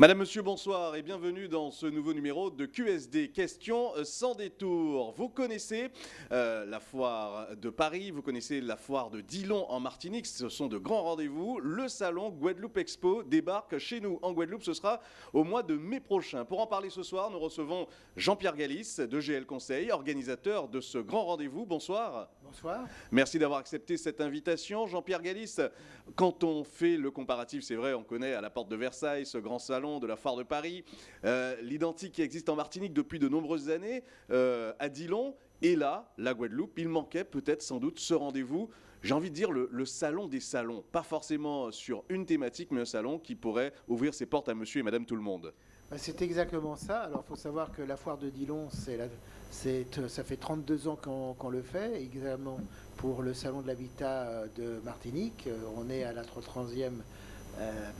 Madame, Monsieur, bonsoir et bienvenue dans ce nouveau numéro de QSD Questions sans détour. Vous connaissez euh, la foire de Paris, vous connaissez la foire de Dillon en Martinique, ce sont de grands rendez-vous. Le salon Guadeloupe Expo débarque chez nous en Guadeloupe, ce sera au mois de mai prochain. Pour en parler ce soir, nous recevons Jean-Pierre Galis de GL Conseil, organisateur de ce grand rendez-vous. Bonsoir. Bonsoir. Merci d'avoir accepté cette invitation. Jean-Pierre Galis, quand on fait le comparatif, c'est vrai, on connaît à la porte de Versailles ce grand salon de la foire de Paris, euh, l'identique qui existe en Martinique depuis de nombreuses années, euh, à Dillon, et là, la Guadeloupe, il manquait peut-être sans doute ce rendez-vous j'ai envie de dire le, salon des salons, pas forcément sur une thématique, mais un salon qui pourrait ouvrir ses portes à monsieur et madame tout le monde. Bah, c'est exactement ça. Alors, il faut savoir que la foire de Dillon, c'est ça fait 32 ans qu'on le fait, également pour le salon de l'habitat de Martinique. On est à la 30e euh,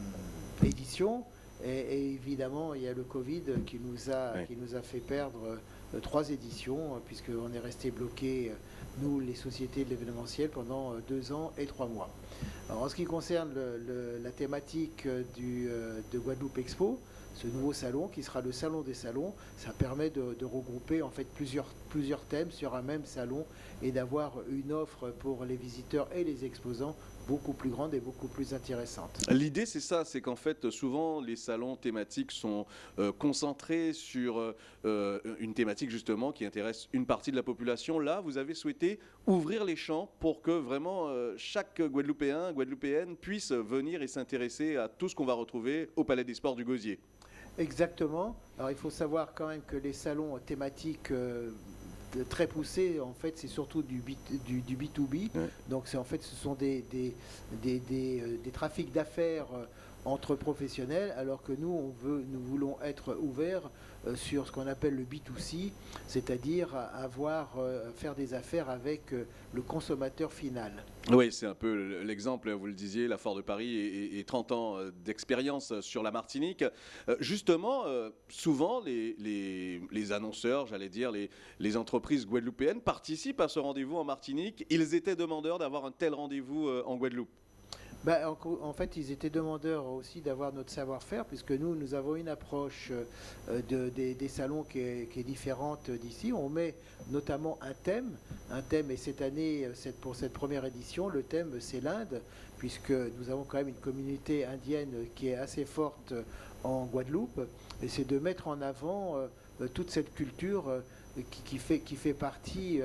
édition. Et, évidemment, il y a le Covid qui nous a, oui. qui nous a fait perdre euh, trois éditions, euh, puisqu'on est resté bloqué, euh, nous, les sociétés de l'événementiel, pendant deux ans et trois mois. Alors, en ce qui concerne le, le, la thématique du, de Guadeloupe Expo, ce nouveau salon qui sera le salon des salons, ça permet de, de regrouper en fait plusieurs, plusieurs thèmes sur un même salon et d'avoir une offre pour les visiteurs et les exposants beaucoup plus grande et beaucoup plus intéressante. L'idée, c'est ça, c'est qu'en fait, souvent, les salons thématiques sont euh, concentrés sur euh, une thématique, justement, qui intéresse une partie de la population. Là, vous avez souhaité ouvrir les champs pour que vraiment euh, chaque Guadeloupéen, Guadeloupéenne puisse venir et s'intéresser à tout ce qu'on va retrouver au Palais des Sports du Gosier. Exactement. Alors, il faut savoir quand même que les salons thématiques euh, très poussé, en fait, c'est surtout du, B, du, du B2B. Ouais. Donc, c'est en fait, ce sont des, des, des, des, euh, des trafics d'affaires euh, entre professionnels, alors que nous, on veut, nous voulons être ouverts euh, sur ce qu'on appelle le B2C, c'est-à-dire avoir, euh, faire des affaires avec euh, le consommateur final. Oui, c'est un peu l'exemple, vous le disiez, la Fort de Paris et, et 30 ans d'expérience sur la Martinique. justement, souvent, les, les, les annonceurs, j'allais dire, les, les entreprises guadeloupéennes participent à ce rendez-vous en Martinique. Ils étaient demandeurs d'avoir un tel rendez-vous en Guadeloupe. Ben, en, fait, ils étaient demandeurs aussi d'avoir notre savoir-faire, puisque nous, nous avons une approche euh, de, des, salons qui est, différente d'ici. On met notamment un thème, un thème, et cette année, cette, pour cette première édition, le thème, c'est l'Inde, puisque nous avons quand même une communauté indienne qui est assez forte en Guadeloupe, et c'est de mettre en avant euh, toute cette culture euh, qui, qui, fait, qui fait partie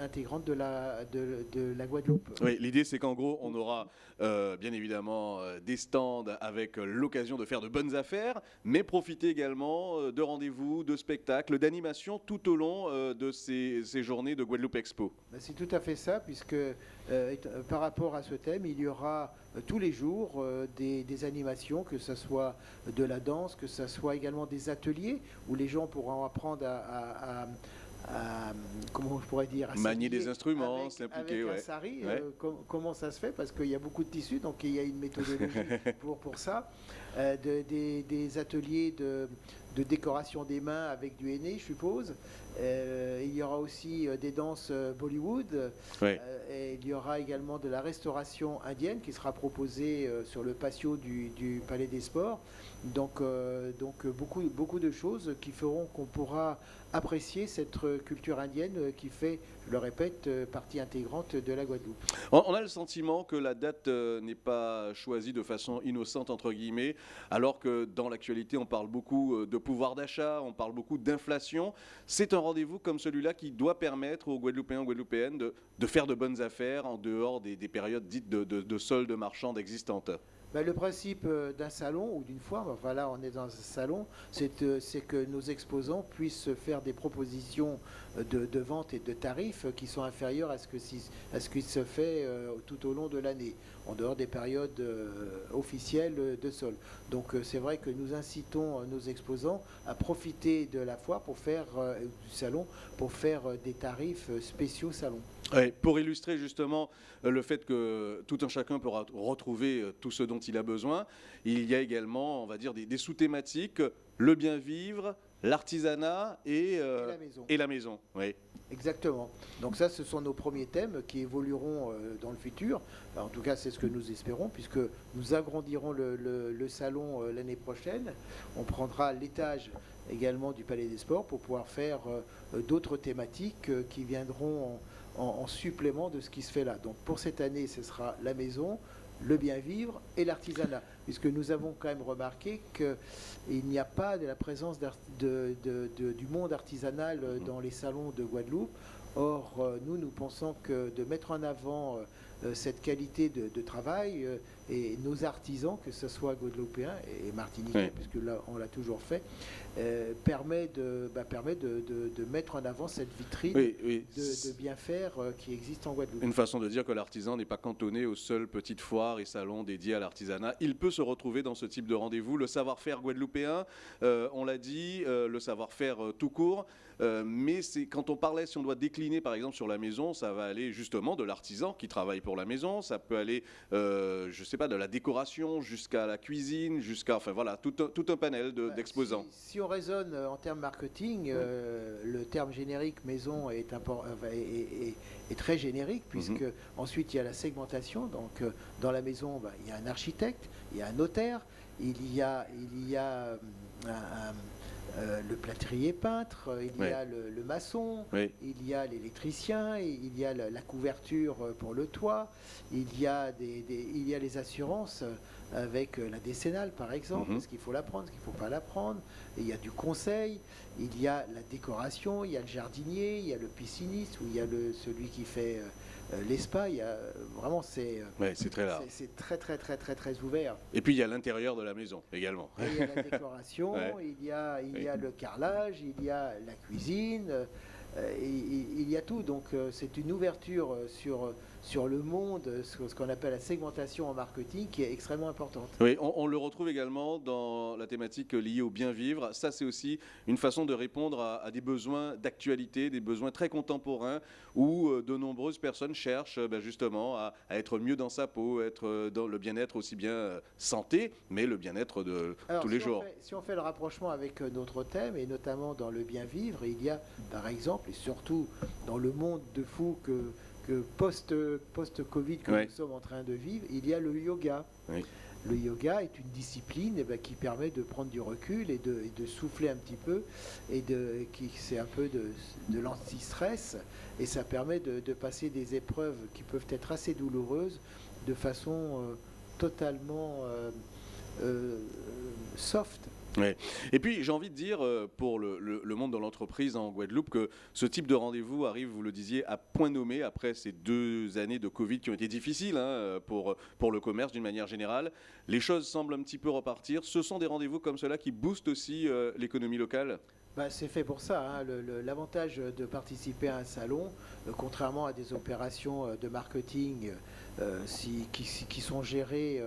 intégrante de la, de, de la Guadeloupe. Oui, l'idée c'est qu'en gros on aura euh, bien évidemment euh, des stands avec l'occasion de faire de bonnes affaires, mais profiter également euh, de rendez-vous, de spectacles, d'animations tout au long euh, de ces, ces, journées de Guadeloupe Expo. Ben, c'est tout à fait ça, puisque euh, par rapport à ce thème, il y aura tous les jours des, des, animations, que ce soit de la danse, que ce soit également des ateliers où les gens pourront apprendre à, à, à à, comment je pourrais dire, manier des instruments, s'impliquer. Avec ouais. un sari, ouais. euh, com comment ça se fait? Parce qu'il y a beaucoup de tissus, donc il y a une méthodologie pour, pour ça. Euh, de, des, des, ateliers de, de, décoration des mains avec du henné, je suppose. Euh, il y aura aussi euh, des danses euh, Bollywood. Et il y aura également de la restauration indienne qui sera proposée sur le patio du, du Palais des Sports. Donc, donc beaucoup, beaucoup de choses qui feront qu'on pourra apprécier cette culture indienne qui fait, je le répète, partie intégrante de la Guadeloupe. On a le sentiment que la date n'est pas choisie de façon innocente, entre guillemets, alors que dans l'actualité, on parle beaucoup de pouvoir d'achat, on parle beaucoup d'inflation. C'est un rendez-vous comme celui-là qui doit permettre aux Guadeloupéens et Guadeloupéennes de, faire de bonnes affaires en dehors des, des périodes dites de, de, de soldes existantes ben, Le principe euh, d'un salon ou d'une foire, enfin là on est dans un salon, c'est euh, que nos exposants puissent faire des propositions euh, de, vente et de tarifs qui sont inférieurs à ce, qui se fait tout au long de l'année, en dehors des périodes officielles de sol. Donc c'est vrai que nous incitons nos exposants à profiter de la foire pour faire du salon, pour faire des tarifs spéciaux salon. Pour illustrer justement le fait que tout un chacun pourra retrouver tout ce dont il a besoin, il y a également, on va dire, des, des sous-thématiques, le bien vivre, l'artisanat et, et la maison. Et la maison oui. Exactement. Donc ça, ce sont nos premiers thèmes qui évolueront dans le futur. en tout cas, c'est ce que nous espérons, puisque nous agrandirons le, le salon l'année prochaine. On prendra l'étage également du Palais des Sports pour pouvoir faire d'autres thématiques qui viendront en, supplément de ce qui se fait là. Donc pour cette année, ce sera la maison, le bien vivre et l'artisanat, puisque nous avons quand même remarqué qu'il n'y a pas de la présence du monde artisanal mmh. dans les salons de Guadeloupe. Or, euh, nous, nous pensons que de mettre en avant euh, euh, cette qualité de, travail et nos artisans, que ce soit guadeloupéens et martiniquais, puisque là, on l'a toujours fait, permet, de, bah, permet de, mettre en avant cette vitrine de, bien faire qui existe en Guadeloupe. Une façon de dire que l'artisan n'est pas cantonné aux seules petites foires et salons dédiés à l'artisanat. Il peut se retrouver dans ce type de rendez-vous. Le savoir-faire guadeloupéen, on l'a dit, le savoir-faire tout court. Euh, mais c'est quand on parlait, si on doit décliner par exemple sur la maison, ça va aller justement de l'artisan qui travaille pour la maison, ça peut aller, euh, je sais pas, de la décoration jusqu'à la cuisine, jusqu'à, enfin voilà, tout un, tout un panel bah, d'exposants. si, on raisonne euh, en termes marketing, le terme générique maison est, est, très générique mhm. puisque ensuite il y a la segmentation. Donc dans la maison, bah, il y a un architecte, il y a un notaire, il y a, il y a un euh, le plâtrier peintre, euh, il y a le, maçon, il y a l'électricien, il y a la, couverture euh, pour le toit, il y a, des, il y a les assurances avec la décennale par exemple, mhm. est-ce qu'il faut la prendre, est-ce qu'il ne faut pas la prendre, il y a du conseil, il y a la décoration, il y a le jardinier, il y a le pisciniste, ou il y a le, celui qui fait euh, L'ESPA, il y a vraiment c'est euh, très large. C'est très très très très très ouvert. Et puis il y a l'intérieur de la maison également. il y a la décoration, il y a il y a le carrelage, il y a la cuisine, euh, il, y a tout. Donc c'est une ouverture sur sur le monde, ce qu'on appelle la segmentation en marketing, qui est extrêmement importante. Oui, on, le retrouve également dans la thématique liée au bien vivre. Ça, c'est aussi une façon de répondre à, des besoins d'actualité, des besoins très contemporains, où euh, de nombreuses personnes cherchent ben, justement à, être mieux dans sa peau, être euh, dans le bien-être aussi bien euh, santé, mais le bien-être de tous les jours. si on fait le rapprochement avec notre thème, et notamment dans le bien vivre, il y a par exemple, et surtout dans le monde de fou que post-Covid que nous sommes en train de vivre, il y a le yoga. Le yoga est une discipline eh ben, qui permet de prendre du recul et de, souffler un petit peu, et de, qui c'est un peu de, de l'anti-stress, et ça permet de, passer des épreuves qui peuvent être assez douloureuses de façon euh, totalement euh, euh, soft. Et puis j'ai envie de dire euh, pour le, monde de l'entreprise en Guadeloupe que ce type de rendez-vous arrive, vous le disiez, à point nommé après ces deux années de Covid qui ont été difficiles hein, pour, pour le commerce d'une manière générale. Les choses semblent un petit peu repartir. Ce sont des rendez-vous comme cela qui boostent aussi euh, l'économie locale? Bah, c'est fait pour ça. Hein. L'avantage de participer à un salon, euh, contrairement à des opérations de marketing qui, sont gérées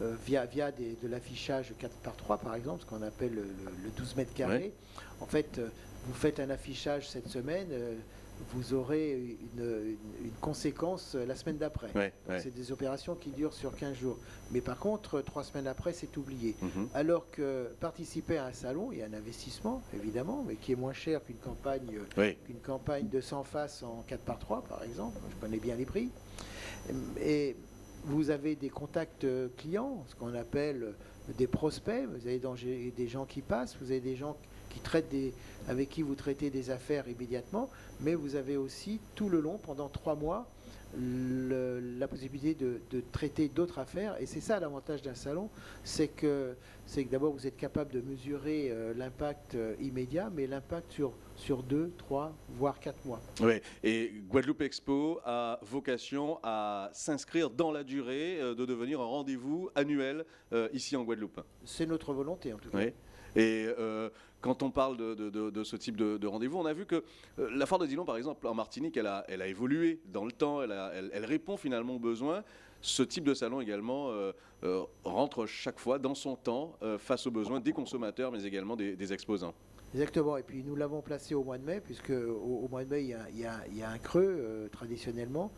euh, via, via de l'affichage 4 par 3 par exemple, ce qu'on appelle le, 12 mètres carrés. En fait, euh, vous faites un affichage cette semaine, euh, vous aurez une, conséquence la semaine d'après. C'est des opérations qui durent sur 15 jours. Mais par contre, trois semaines après, c'est oublié. Mhm. Alors que participer à un salon, il y a un investissement, évidemment, mais qui est moins cher qu'une campagne, qu'une campagne de 100 faces en 4 par 3 par exemple. Je connais bien les prix. Et vous avez des contacts euh, clients, ce qu'on appelle euh, des prospects, vous avez des gens qui passent, vous avez des gens avec qui vous traitez des affaires immédiatement, mais vous avez aussi tout le long, pendant trois mois, la possibilité de, traiter d'autres affaires. Et c'est ça l'avantage d'un salon, c'est que, que d'abord vous êtes capable de mesurer euh, l'impact euh, immédiat, mais l'impact sur, sur deux, trois, voire quatre mois. Oui, et Guadeloupe Expo a vocation à s'inscrire dans la durée, euh, de devenir un rendez-vous annuel ici en Guadeloupe. C'est notre volonté en tout cas. Oui. Et euh, quand on parle de, ce type de, rendez-vous, on a vu que euh, la foire de Dillon, par exemple, en Martinique, elle a, évolué dans le temps, elle, répond finalement aux besoins. Ce type de salon également euh, rentre chaque fois dans son temps face aux besoins des consommateurs, mais également des, exposants. Exactement, et puis nous l'avons placé au mois de mai, puisque au, au mois de mai, il y a, il y a- il y a un creux euh, traditionnellement.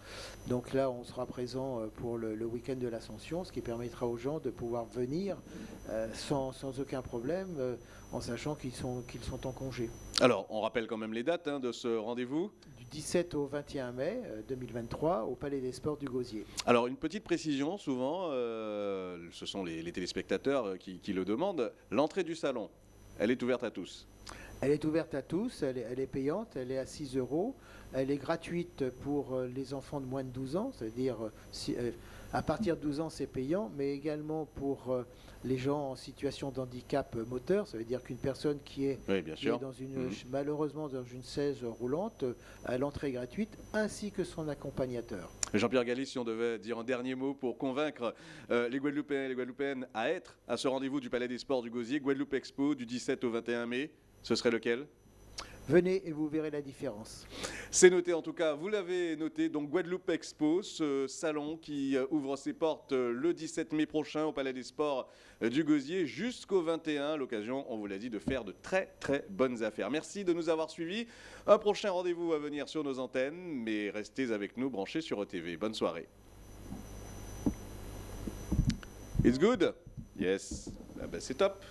Donc là, on sera présent euh, pour le, le week-end de l'Ascension, ce qui permettra aux gens de pouvoir venir euh, sans, sans aucun problème, euh, en sachant qu'ils sont, qu'ils sont en congé. Alors, on rappelle quand même les dates hein, de ce rendez-vous. Du 17 au 21 mai euh, 2023, au Palais des Sports du Gosier. Alors, une petite précision, souvent, ce sont les, les téléspectateurs qui, qui le demandent. L'entrée du salon, elle est ouverte à tous. Elle est ouverte à tous, elle est, elle est payante, elle est à 6 euros, elle est gratuite pour euh, les enfants de moins de 12 ans, c'est-à-dire euh, si- euh, à partir de 12 ans c'est payant, mais également pour les gens en situation de handicap euh, moteur, ça veut dire qu'une personne qui est, Oui, bien qui est sûr. dans une, Mhm. malheureusement dans une 16 roulante a l'entrée gratuite, ainsi que son accompagnateur. Jean-Pierre Gallis, si on devait dire un dernier mot pour convaincre euh, les Guadeloupéens et les Guadeloupéennes à être à ce rendez-vous du Palais des Sports du Gosier, Guadeloupe Expo, du 17 au 21 mai, ce serait lequel? Venez et vous verrez la différence. C'est noté en tout cas, vous l'avez noté, donc Guadeloupe Expo, ce salon qui euh, ouvre ses portes euh, le 17 mai prochain au Palais des Sports euh, du Gosier jusqu'au 21, l'occasion, on vous l'a dit, de faire de très très bonnes affaires. Merci de nous avoir suivis. Un prochain rendez-vous à venir sur nos antennes, mais restez avec nous branchés sur ETV. Bonne soirée. It's good? Yes. Ah ben, c'est top.